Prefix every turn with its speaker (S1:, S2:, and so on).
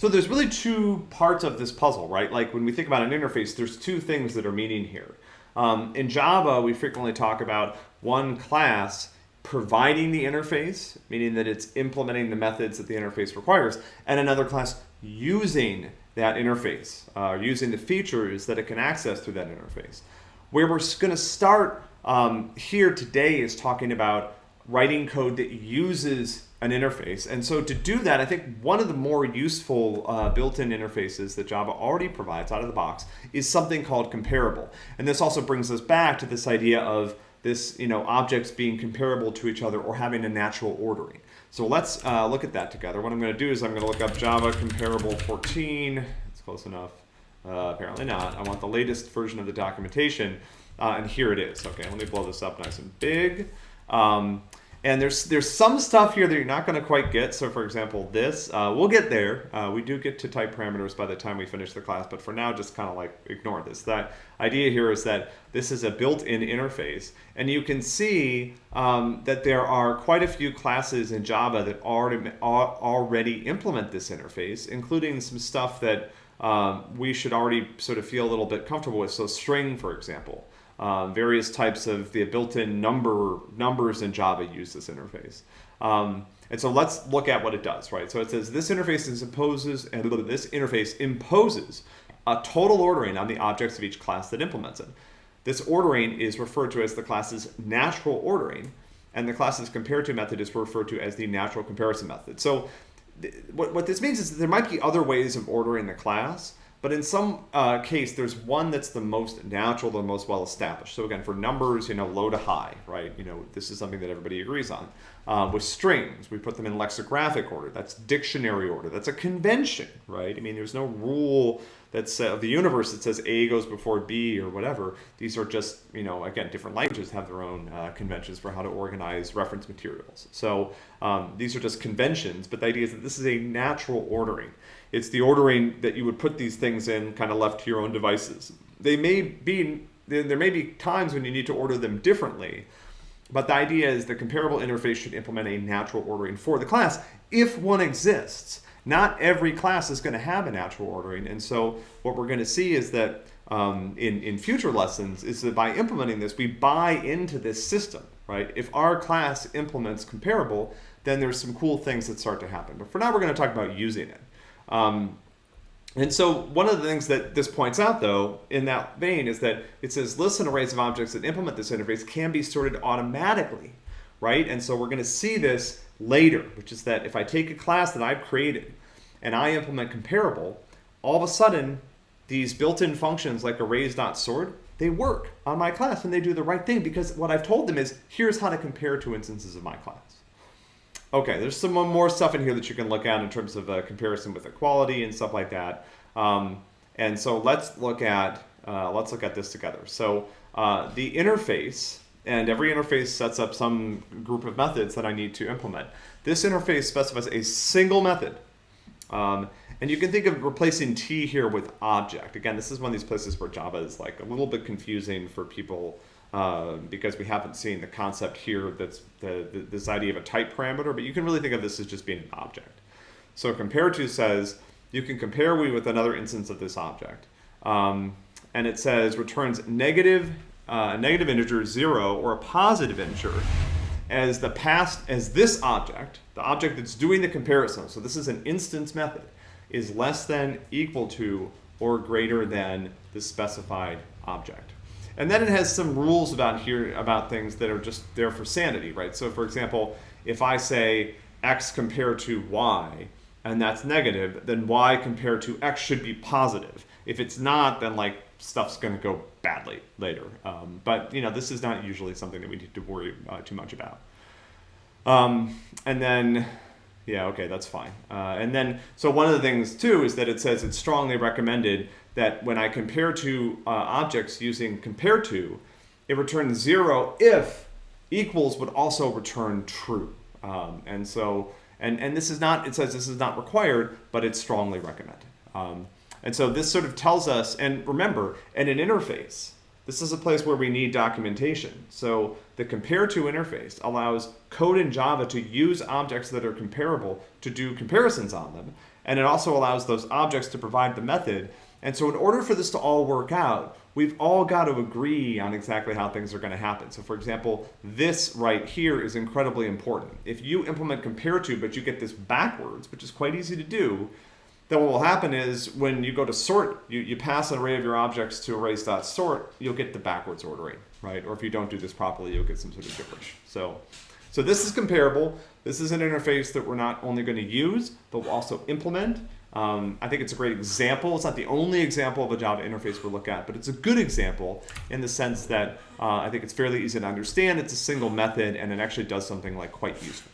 S1: So there's really two parts of this puzzle, right? Like when we think about an interface, there's two things that are meaning here. Um, in Java, we frequently talk about one class providing the interface, meaning that it's implementing the methods that the interface requires, and another class using that interface, uh, using the features that it can access through that interface. Where we're going to start um, here today is talking about writing code that uses an interface. And so to do that, I think one of the more useful uh, built-in interfaces that Java already provides out of the box is something called comparable. And this also brings us back to this idea of this, you know, objects being comparable to each other or having a natural ordering. So let's uh, look at that together. What I'm going to do is I'm going to look up Java comparable 14. It's close enough. Uh, apparently not. I want the latest version of the documentation. Uh, and here it is. Okay, let me blow this up nice and big. Um, and there's there's some stuff here that you're not going to quite get. So for example, this, uh, we'll get there. Uh, we do get to type parameters by the time we finish the class, but for now, just kind of like ignore this. That idea here is that this is a built-in interface. And you can see um, that there are quite a few classes in Java that already, already implement this interface, including some stuff that um, we should already sort of feel a little bit comfortable with. So string, for example. Um, various types of the built-in number numbers in Java use this interface. Um, and so let's look at what it does, right? So it says this interface imposes, and this interface imposes a total ordering on the objects of each class that implements it. This ordering is referred to as the class's natural ordering, and the class's compare to method is referred to as the natural comparison method. So what, what this means is that there might be other ways of ordering the class, but in some uh, case, there's one that's the most natural, the most well established. So again, for numbers, you know, low to high, right? You know, this is something that everybody agrees on. Uh, with strings, we put them in lexicographic order. That's dictionary order. That's a convention, right? I mean, there's no rule that's uh, the universe that says A goes before B or whatever. These are just, you know, again, different languages have their own uh, conventions for how to organize reference materials. So um, these are just conventions, but the idea is that this is a natural ordering. It's the ordering that you would put these things in kind of left to your own devices. They may be, there may be times when you need to order them differently, but the idea is the comparable interface should implement a natural ordering for the class if one exists. Not every class is going to have a natural ordering, and so what we're going to see is that um, in, in future lessons is that by implementing this, we buy into this system, right? If our class implements comparable, then there's some cool things that start to happen. But for now, we're going to talk about using it. Um, and so one of the things that this points out, though, in that vein, is that it says lists and arrays of objects that implement this interface can be sorted automatically, right? And so we're going to see this later, which is that if I take a class that I've created and I implement comparable, all of a sudden, these built-in functions like arrays.sort, they work on my class and they do the right thing because what I've told them is, here's how to compare two instances of my class. Okay, there's some more stuff in here that you can look at in terms of a comparison with equality and stuff like that. Um, and so let's look at uh, let's look at this together. So uh, the interface, and every interface sets up some group of methods that I need to implement. This interface specifies a single method. Um, and you can think of replacing T here with object. Again, this is one of these places where Java is like a little bit confusing for people uh, because we haven't seen the concept here that's the, the, this idea of a type parameter, but you can really think of this as just being an object. So compare to says you can compare we with another instance of this object. Um, and it says returns negative, uh, negative integer zero or a positive integer as the past as this object, the object that's doing the comparison, so this is an instance method, is less than equal to or greater than the specified object. And then it has some rules about here about things that are just there for sanity, right? So for example, if I say x compared to y, and that's negative, then y compared to x should be positive. If it's not, then like stuff's going to go badly later. Um, but you know, this is not usually something that we need to worry uh, too much about. Um, and then, yeah, okay, that's fine. Uh, and then, so one of the things too is that it says it's strongly recommended that when I compare two uh, objects using compare to, it returns zero if equals would also return true. Um, and so, and, and this is not, it says this is not required, but it's strongly recommended. Um, and so this sort of tells us, and remember, in an interface, this is a place where we need documentation. So the compare to interface allows code in Java to use objects that are comparable to do comparisons on them. and it also allows those objects to provide the method. And so in order for this to all work out, we've all got to agree on exactly how things are going to happen. So for example, this right here is incredibly important. If you implement compare to, but you get this backwards, which is quite easy to do, then what will happen is when you go to sort, you, you pass an array of your objects to arrays.sort, you'll get the backwards ordering, right? Or if you don't do this properly, you'll get some sort of gibberish. So, so this is comparable. This is an interface that we're not only going to use, but we'll also implement. Um, I think it's a great example. It's not the only example of a Java interface we'll look at, but it's a good example in the sense that uh, I think it's fairly easy to understand. It's a single method, and it actually does something like quite useful.